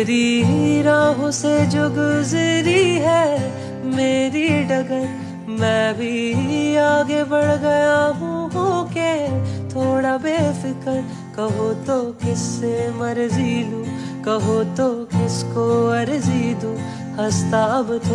तेरी राहों से जो गुजरी है, मेरी डगर। मैं भी आगे बढ़ गया हूँ के थोड़ा बेफिक्र। कहो तो किससे मर्ज़ी लू, कहो तो किसको अर्जी दू। हंसता अब